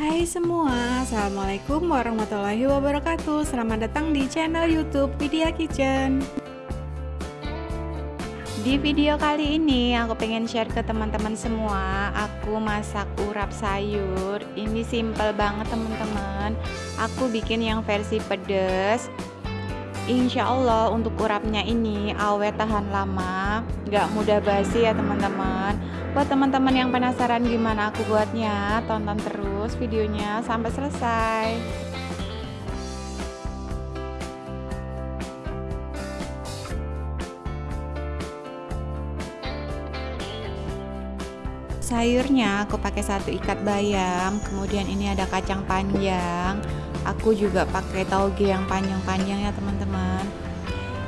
Hai semua, Assalamualaikum warahmatullahi wabarakatuh. Selamat datang di channel youtube Vidya Kitchen. Di video kali ini aku pengen share ke teman-teman semua. Aku masak urap sayur. Ini simple banget teman-teman. Aku bikin yang versi pedas. Insya Allah untuk urapnya ini awet tahan lama. Gak mudah basi ya teman-teman Buat teman-teman yang penasaran gimana aku buatnya Tonton terus videonya sampai selesai. Sayurnya aku pakai satu ikat bayam Kemudian ini ada kacang panjang. Aku juga pakai tauge yang panjang-panjang ya teman-teman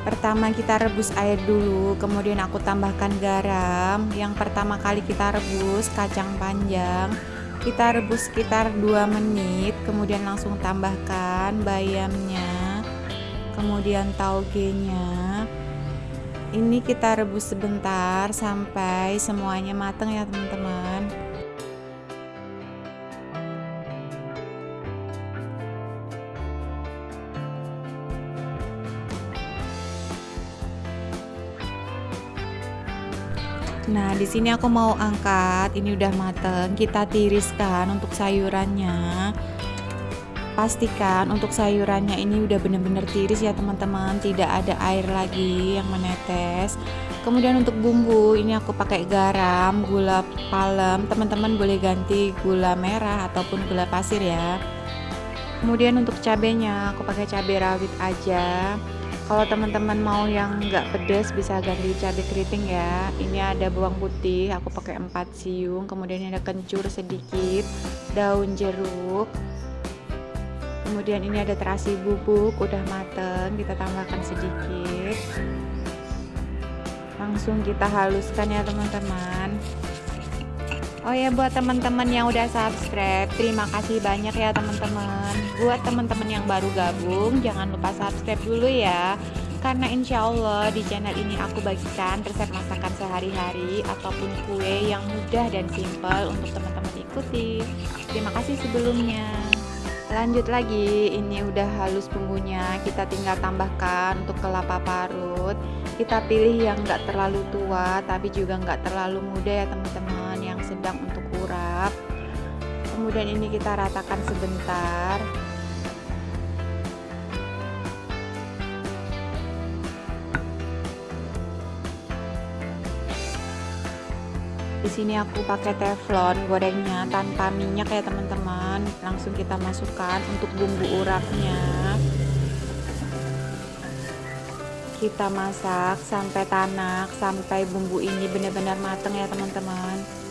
pertama kita rebus air dulu kemudian aku tambahkan garam. Yang pertama kali kita rebus kacang panjang. Kita rebus sekitar 2 menit kemudian langsung tambahkan bayamnya kemudian taugenya. Ini kita rebus sebentar sampai semuanya matang ya teman-teman Nah, di sini aku mau angkat. Ini udah mateng. Kita tiriskan untuk sayurannya. Pastikan untuk sayurannya ini udah bener-bener tiris ya teman-teman, tidak ada air lagi yang menetes. Kemudian untuk bumbu, ini aku pakai garam, gula palem. Teman-teman boleh ganti gula merah ataupun gula pasir ya. Kemudian untuk cabenya, aku pakai cabai rawit aja kalau teman-teman mau yang nggak pedas bisa ganti cabai keriting ya. Ini ada bawang putih aku pakai 4 siung. Kemudian ada kencur sedikit daun jeruk. Kemudian ini ada terasi bubuk udah mateng kita tambahkan sedikit. Langsung kita haluskan ya teman-teman Oh ya buat teman-teman yang udah subscribe Terima kasih banyak ya teman-teman. Buat teman-teman yang baru gabung Jangan lupa subscribe dulu ya. Karena insya Allah di channel ini aku bagikan resep masakan sehari-hari Ataupun kue yang mudah dan simple untuk teman-teman ikuti. Terima kasih sebelumnya. Lanjut lagi ini udah halus bumbunya. Kita tinggal tambahkan untuk kelapa parut. Kita pilih yang enggak terlalu tua tapi juga enggak terlalu muda ya teman-teman sedang untuk urap kemudian ini kita ratakan sebentar. Di sini aku pakai teflon gorengnya tanpa minyak ya teman-teman. Langsung kita masukkan untuk bumbu urapnya. Kita masak sampai tanak sampai bumbu ini benar-benar matang ya teman-teman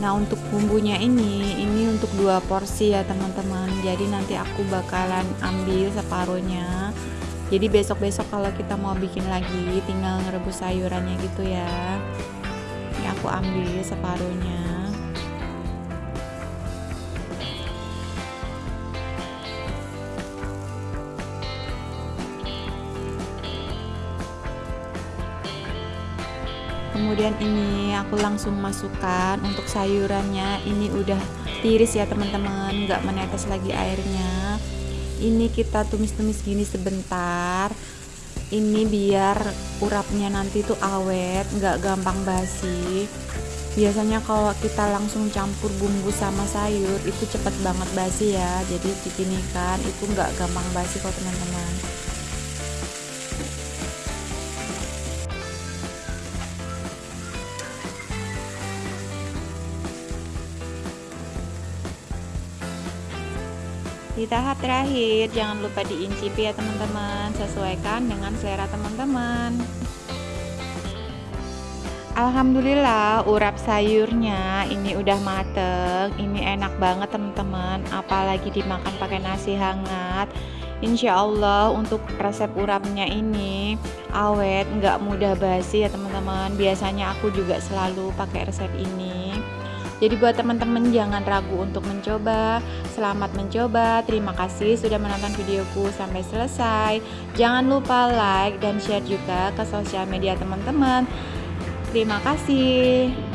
Nah untuk bumbunya ini ini untuk dua porsi ya teman-teman. Jadi nanti aku bakalan ambil separuhnya. Jadi besok-besok kalau kita mau bikin lagi tinggal ngerebus sayurannya gitu ya. Ini aku ambil separuhnya kemudian ini aku langsung masukkan untuk sayurannya. Ini udah tiris ya teman-teman. Nggak menetes lagi airnya. Ini kita tumis-tumis gini sebentar. Ini biar urapnya nanti tuh awet nggak gampang basi. Biasanya kalau kita langsung campur bumbu sama sayur itu cepet banget basi ya. Jadi begini kan itu nggak gampang basi kok teman-teman Di tahap terakhir, jangan lupa diincipi ya teman-teman, sesuaikan dengan selera teman-teman. Alhamdulillah urap sayurnya ini udah mateng. Ini enak banget teman-teman. Apalagi dimakan pakai nasi hangat. Insya Allah untuk resep urapnya ini awet nggak mudah basi ya teman-teman. Biasanya aku juga selalu pakai resep ini jadi buat teman-teman jangan ragu untuk mencoba. Selamat mencoba. Terima kasih sudah menonton videoku sampai selesai. Jangan lupa like dan share juga ke sosial media teman-teman. Terima kasih.